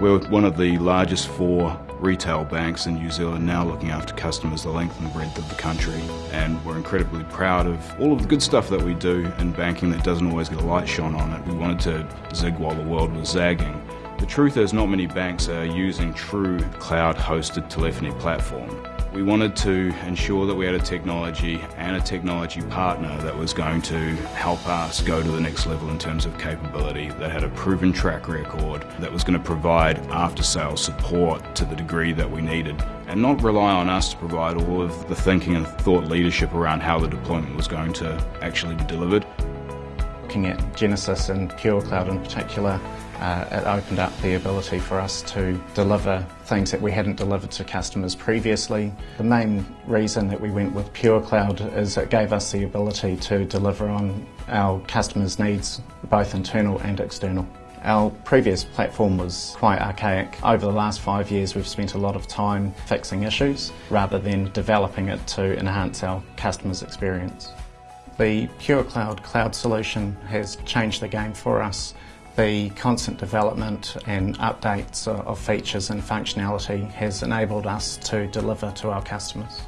We're one of the largest four retail banks in New Zealand now looking after customers the length and breadth of the country and we're incredibly proud of all of the good stuff that we do in banking that doesn't always get a light shone on it. We wanted to zig while the world was zagging. The truth is not many banks are using true cloud-hosted telephony platform. We wanted to ensure that we had a technology and a technology partner that was going to help us go to the next level in terms of capability, that had a proven track record, that was going to provide after-sales support to the degree that we needed, and not rely on us to provide all of the thinking and thought leadership around how the deployment was going to actually be delivered. Looking at Genesys and Pure Cloud in particular, uh, it opened up the ability for us to deliver things that we hadn't delivered to customers previously. The main reason that we went with Pure Cloud is it gave us the ability to deliver on our customers' needs, both internal and external. Our previous platform was quite archaic. Over the last five years we've spent a lot of time fixing issues rather than developing it to enhance our customers' experience. The Pure Cloud cloud solution has changed the game for us. The constant development and updates of features and functionality has enabled us to deliver to our customers.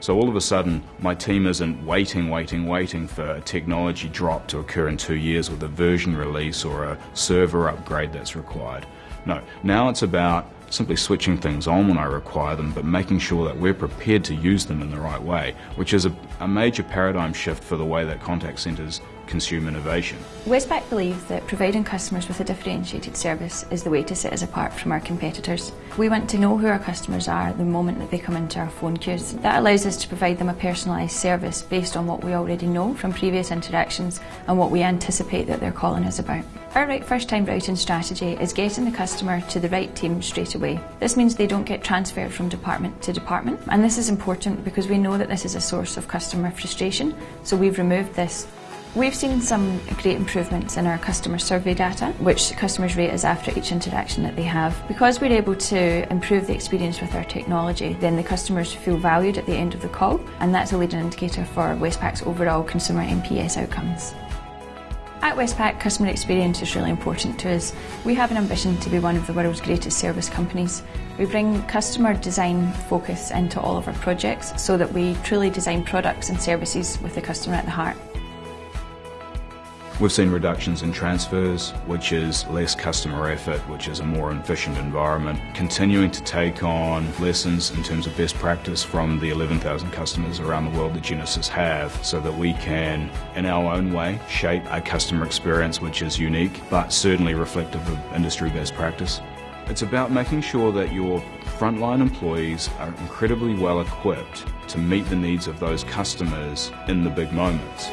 So all of a sudden, my team isn't waiting, waiting, waiting for a technology drop to occur in two years with a version release or a server upgrade that's required. No, now it's about simply switching things on when I require them, but making sure that we're prepared to use them in the right way, which is a, a major paradigm shift for the way that contact centres consume innovation. Westpac believes that providing customers with a differentiated service is the way to set us apart from our competitors. We want to know who our customers are the moment that they come into our phone queues. That allows us to provide them a personalised service based on what we already know from previous interactions and what we anticipate that they're calling us about. Our right first time routing strategy is getting the customer to the right team straight away. This means they don't get transferred from department to department and this is important because we know that this is a source of customer frustration so we've removed this We've seen some great improvements in our customer survey data, which customers rate us after each interaction that they have. Because we're able to improve the experience with our technology, then the customers feel valued at the end of the call, and that's a leading indicator for Westpac's overall consumer NPS outcomes. At Westpac, customer experience is really important to us. We have an ambition to be one of the world's greatest service companies. We bring customer design focus into all of our projects so that we truly design products and services with the customer at the heart. We've seen reductions in transfers, which is less customer effort, which is a more efficient environment. Continuing to take on lessons in terms of best practice from the 11,000 customers around the world that Genesys have so that we can, in our own way, shape a customer experience which is unique but certainly reflective of industry best practice. It's about making sure that your frontline employees are incredibly well equipped to meet the needs of those customers in the big moments.